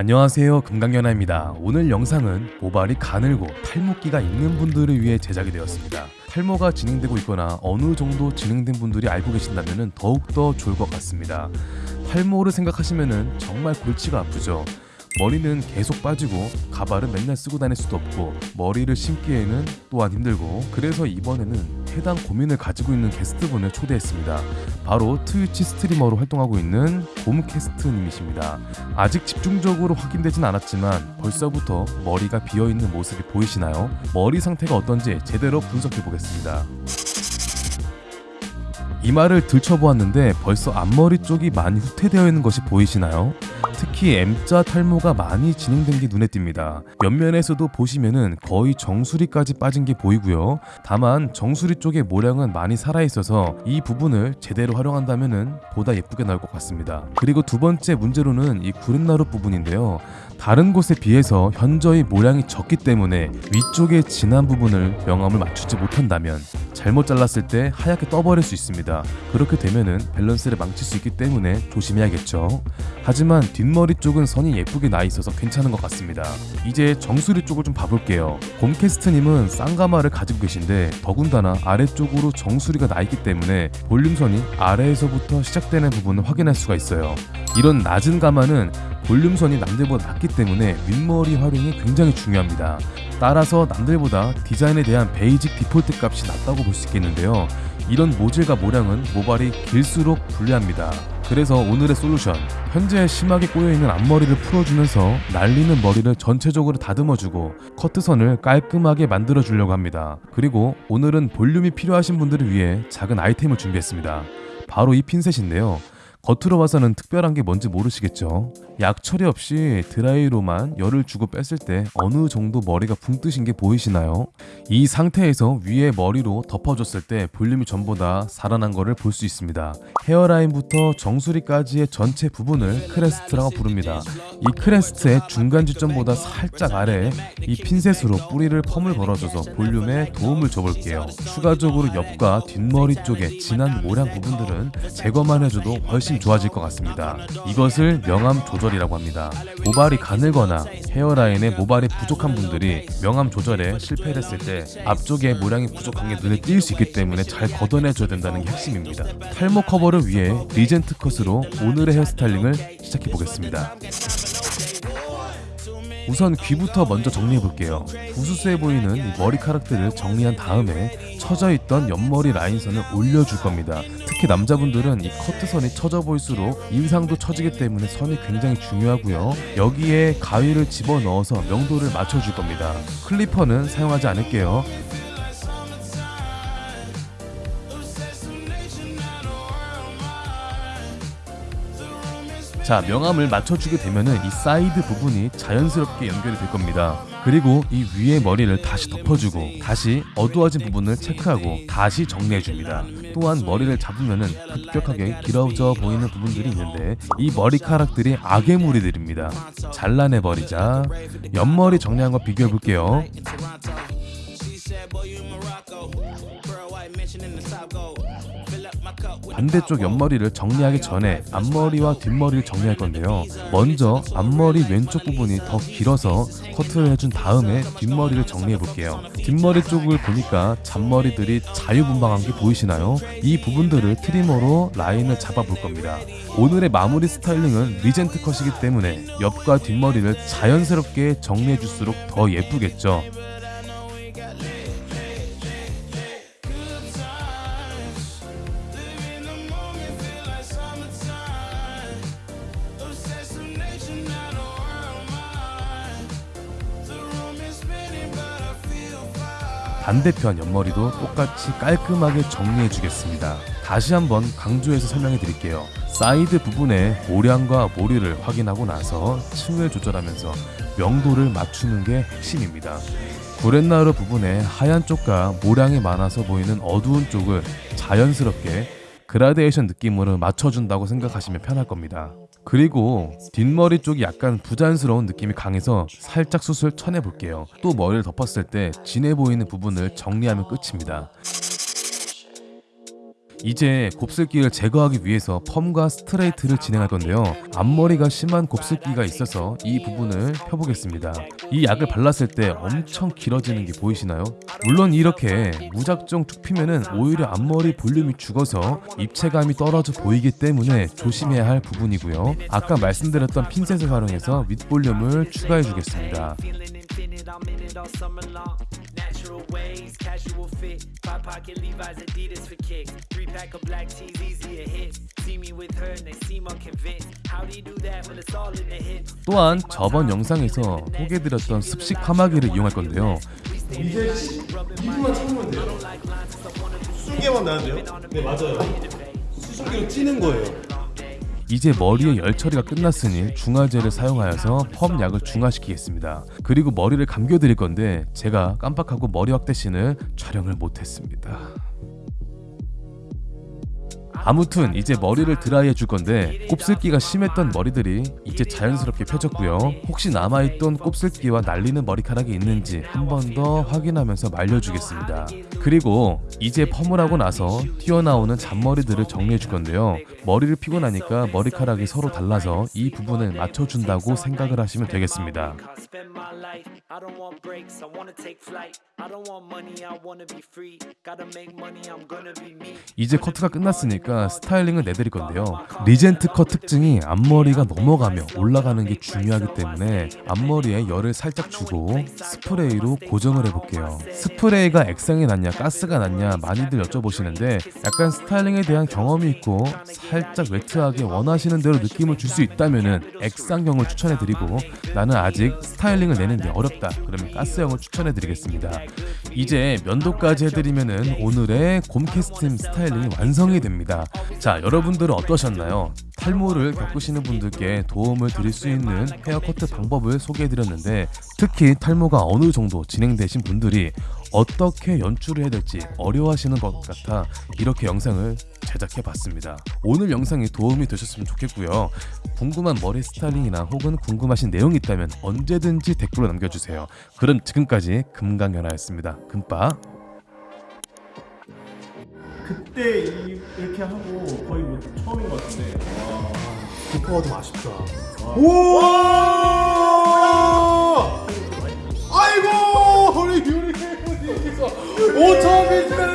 안녕하세요. 금강연아입니다. 오늘 영상은 모발이 가늘고 탈모기가 있는 분들을 위해 제작이 되었습니다. 탈모가 진행되고 있거나 어느 정도 진행된 분들이 알고 계신다면 더욱더 좋을 것 같습니다. 탈모를 생각하시면 정말 골치가 아프죠. 머리는 계속 빠지고 가발은 맨날 쓰고 다닐 수도 없고 머리를 심기에는 또한 힘들고 그래서 이번에는 해당 고민을 가지고 있는 게스트분을 초대했습니다. 바로 트위치 스트리머로 활동하고 있는 곰캐스트님이십니다. 아직 집중적으로 확인되진 않았지만 벌써부터 머리가 비어있는 모습이 보이시나요? 머리 상태가 어떤지 제대로 분석해 보겠습니다. 이마를 들춰보았는데 벌써 앞머리 쪽이 많이 후퇴되어 있는 것이 보이시나요? 특히 M자 탈모가 많이 진행된 게 눈에 띕니다. 옆면에서도 보시면은 거의 정수리까지 빠진 게 보이고요. 다만 정수리 쪽의 모량은 많이 살아있어서 이 부분을 제대로 활용한다면은 보다 예쁘게 나올 것 같습니다. 그리고 두 번째 문제로는 이 구렛나루 부분인데요. 다른 곳에 비해서 현저히 모량이 적기 때문에 위쪽의 진한 부분을 명암을 맞추지 못한다면 잘못 잘랐을 때 하얗게 떠버릴 수 있습니다. 그렇게 되면은 밸런스를 망칠 수 있기 때문에 조심해야겠죠. 하지만 뒷머리 쪽은 선이 예쁘게 나 있어서 괜찮은 것 같습니다. 이제 정수리 쪽을 좀 봐볼게요. 곰캐스트님은 쌍가마를 가지고 계신데 더군다나 아래쪽으로 정수리가 나 있기 때문에 볼륨선이 아래에서부터 시작되는 부분을 확인할 수가 있어요. 이런 낮은 가마는 볼륨선이 남들보다 낮기 때문에 윗머리 활용이 굉장히 중요합니다. 따라서 남들보다 디자인에 대한 basic default 값이 낮다고 볼 수 있겠는데요. 이런 모질과 모량은 모발이 길수록 불리합니다. 그래서 오늘의 솔루션 현재 심하게 꼬여있는 앞머리를 풀어주면서 날리는 머리를 전체적으로 다듬어주고 커트선을 깔끔하게 만들어주려고 합니다. 그리고 오늘은 볼륨이 필요하신 분들을 위해 작은 아이템을 준비했습니다. 바로 이 핀셋인데요. 겉으로 봐서는 특별한 게 뭔지 모르시겠죠? 약 처리 없이 드라이로만 열을 주고 뺐을 때 어느 정도 머리가 붕 뜨신 게 보이시나요? 이 상태에서 위에 머리로 덮어줬을 때 볼륨이 전부 다 살아난 거를 볼 수 있습니다. 헤어라인부터 정수리까지의 전체 부분을 crest라고 부릅니다. 이 crest의 중간 지점보다 살짝 아래에 이 핀셋으로 뿌리를 펌을 걸어줘서 볼륨에 도움을 줘볼게요. 추가적으로 옆과 뒷머리 쪽에 진한 모량 부분들은 제거만 해줘도 훨씬 좋아질 것 같습니다. 이것을 명암 조절이라고 합니다. 모발이 가늘거나 헤어라인에 모발이 부족한 분들이 명암 조절에 실패를 했을 때 앞쪽에 모량이 부족한 게 눈에 띌 수 있기 때문에 잘 걷어내줘야 된다는 게 핵심입니다. 탈모 커버를 위해 regent cut으로 오늘의 헤어스타일링을 시작해 보겠습니다. 우선 귀부터 먼저 정리해 볼게요. 부스스해 보이는 이 머리카락들을 정리한 다음에 처져있던 옆머리 라인선을 올려줄 겁니다. 특히 남자분들은 이 커트선이 처져 보일수록 인상도 처지기 때문에 선이 굉장히 중요하고요. 여기에 가위를 집어넣어서 명도를 맞춰줄 겁니다. clipper는 사용하지 않을게요. 자 명암을 맞춰주게 되면은 이 사이드 부분이 자연스럽게 연결이 될 겁니다. 그리고 이 위에 머리를 다시 덮어주고 다시 어두워진 부분을 체크하고 다시 정리해줍니다. 또한 머리를 잡으면은 급격하게 길어져 보이는 부분들이 있는데 이 머리카락들이 악의 무리들입니다. 잘라내버리자. 옆머리 정리한 거 비교해 볼게요 반대쪽 옆머리를 정리하기 전에 앞머리와 뒷머리를 정리할 건데요. 먼저 앞머리 왼쪽 부분이 더 길어서 커트를 해준 다음에 뒷머리를 리정리해 볼게요. 뒷머리 쪽을 보니까 잔머리들이 자유분방한 게 보이시나요? 이 부분들을 trimmer로 라인을 잡아 볼 겁니다. 오늘의 마무리 스타일링은 regent cut이기 때문에 옆과 뒷머리를 자연스럽게 정리해 줄수록 더 예쁘겠죠 반대편 옆머리도 똑같이 깔끔하게 정리해 주겠습니다. 다시 한번 강조해서 설명해 드릴게요. 사이드 부분의 모량과 모리를 확인하고 나서 층을 조절하면서 명도를 맞추는 게 핵심입니다. 구렛나루 부분의 하얀 쪽과 모량이 많아서 보이는 어두운 쪽을 자연스럽게 그라데이션 느낌으로 맞춰준다고 생각하시면 편할 겁니다. 그리고 뒷머리 쪽이 약간 부자연스러운 느낌이 강해서 살짝 숱을 쳐내 볼게요. 또 머리를 덮었을 때 진해 보이는 부분을 정리하면 끝입니다. 이제 곱슬기를 제거하기 위해서 펌과 스트레이트를 진행할 건데요. 앞머리가 심한 곱슬기가 있어서 이 부분을 펴보겠습니다. 이 약을 발랐을 때 엄청 길어지는 게 보이시나요? 물론 이렇게 무작정 툭 피면은 오히려 앞머리 볼륨이 죽어서 입체감이 떨어져 보이기 때문에 조심해야 할 부분이고요. 아까 말씀드렸던 핀셋을 활용해서 윗볼륨을 추가해 주겠습니다. Infinite, I'm in it all summer long. Natural ways, casual fit. Five pocket Levi's, Adidas for kicks. Three pack of black tees, easy to hit. See me with her and they seem unconvinced. How do you do that when it's all in the hip? 또한 저번 영상에서 소개해드렸던 습식 파마기를 이용할 건데요. 이제 2분만 참으면 돼요. 수증기만 나야 돼요? 네 맞아요. 수증기로 찌는 거예요. 이제 머리의 열 처리가 끝났으니 중화제를 사용하여서 펌 약을 중화시키겠습니다. 그리고 머리를 감겨드릴 건데 제가 깜빡하고 머리 확대신을 촬영을 못했습니다. 아무튼 이제 머리를 드라이해 줄 건데 곱슬기가 심했던 머리들이 이제 자연스럽게 펴졌고요. 혹시 남아있던 곱슬기와 날리는 머리카락이 있는지 한 번 더 확인하면서 말려주겠습니다. 그리고 이제 펌을 하고 나서 튀어나오는 잔머리들을 정리해 줄 건데요. 머리를 피고 나니까 머리카락이 서로 달라서 이 부분을 맞춰준다고 생각을 하시면 되겠습니다. 이제 커트가 끝났으니까 스타일링을 내드릴 건데요. regent cut 특징이 앞머리가 넘어가며 올라가는 게 중요하기 때문에 앞머리에 열을 살짝 주고 스프레이로 고정을 해볼게요. 스프레이가 액상이 낫냐 가스가 낫냐 많이들 여쭤보시는데 약간 스타일링에 대한 경험이 있고 살짝 wet하게 원하시는 대로 느낌을 줄 수 있다면은 액상형을 추천해드리고 나는 아직 스타일링을 내는데 어렵다 그러면 가스형을 추천해드리겠습니다. 이제 면도까지 해드리면은 오늘의 곰캐스팅 스타일링이 완성이 됩니다. 자, 여러분들은 어떠셨나요? 탈모를 겪으시는 분들께 도움을 드릴 수 있는 헤어 커트 방법을 소개해드렸는데 특히 탈모가 어느 정도 진행되신 분들이 어떻게 연출을 해야 될지 어려워하시는 것 같아 이렇게 영상을 제작해 봤습니다. 오늘 영상이 도움이 되셨으면 좋겠고요. 궁금한 머리 스타일링이나 혹은 궁금하신 내용이 있다면 언제든지 댓글로 남겨주세요. 그럼 지금까지 금강연아였습니다. 금빠. 그때 이, 이렇게 하고 거의 뭐 처음인 것 같은데. 기포가 좀 아쉽다. 오! 아 5천 비트 나